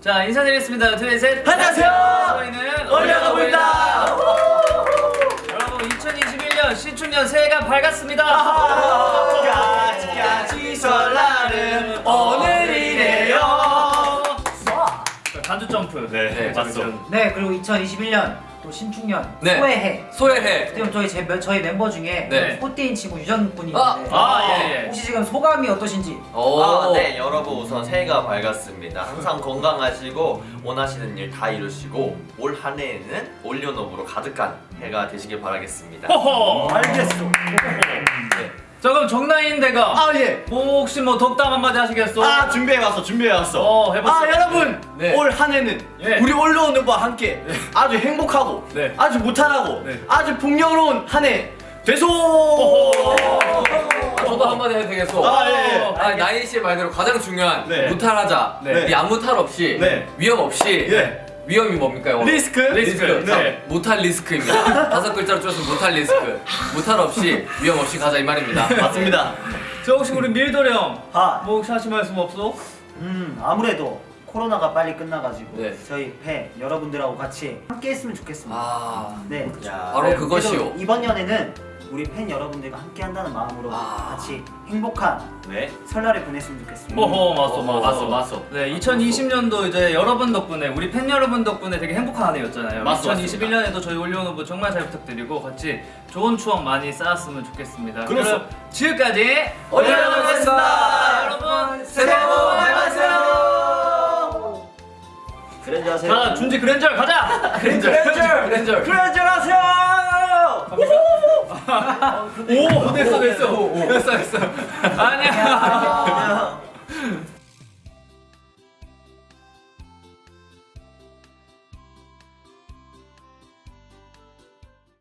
자 인사드리겠습니다. 둘, 셋. 안녕하세요. 저희는 올려가보입니다. 여러분 2021년 신축년 새해가 밝았습니다. 까지까지 설날은 오늘이래요. 자, 간주 점프. 네, 맞죠. 네 그리고 2021년 또 신축년 네. 소해해 소해해. 지금 저희 제, 저희 멤버 중에 네. 꽃띠인 친구 유전 분이 아. 있는데 아, 예, 예. 혹시 지금 소감이 어떠신지 오. 아, 네, 여러분 우선 새해가 밝았습니다. 항상 건강하시고 원하시는 일 다 이루시고 올 한 해에는 올려놓음으로 가득한 해가 되시길 바라겠습니다. 호호. 알겠어 네. 자 그럼 정나인 대가 아 예. 뭐 혹시 뭐 덕담 한마디 하시겠어? 아 준비해 왔어, 준비해 왔어. 어 해봤어. 아 여러분 네. 올한 해는 예. 우리 올려오는과 함께 아주 행복하고 네. 아주 무탈하고 네. 아주 풍요로운 한 해 되소서. 아, 저도 한마디 해도 되겠어. 아, 예, 예. 아, 나인 씨의 말대로 가장 중요한 네. 무탈하자. 네. 이 아무 탈 없이 네. 위험 없이 예. 위험이 뭡니까 영어로? risk? risk. 자, 네. 무탈 risk입니다. 다섯 글자로 줄여서 무탈 리스크. 무탈 없이 위험 없이 가자 이 말입니다. 맞습니다. 저 혹시 우리 밀도리 형. 아, 뭐 혹시 하실 말씀 없어? 음 아무래도 코로나가 빨리 끝나가지고 네. 저희 팬 여러분들하고 같이 함께 했으면 좋겠습니다. 아, 네. 야. 바로 네, 그것이요. 이번 연에는 우리 팬 여러분들과 함께 한다는 마음으로 아. 같이 행복한 네. 설날을 보냈으면 좋겠습니다. 호호 맞소 맞소. 맞소. 네 2020년도 이제 여러분 덕분에 우리 팬 여러분 덕분에 되게 행복한 한 해였잖아요. 맞소, 2021년에도 저희 올리오노브 정말 잘 부탁드리고 같이 좋은 추억 많이 쌓았으면 좋겠습니다. 그렇소. 그럼 지금까지 올리오노브였습니다. 여러분 새해 그랜저 하세요. 자 준지 그랜저 가자. 그랜저 그랜저 그랜저 하세요. 오 됐어 됐어 됐어 됐어. 안녕.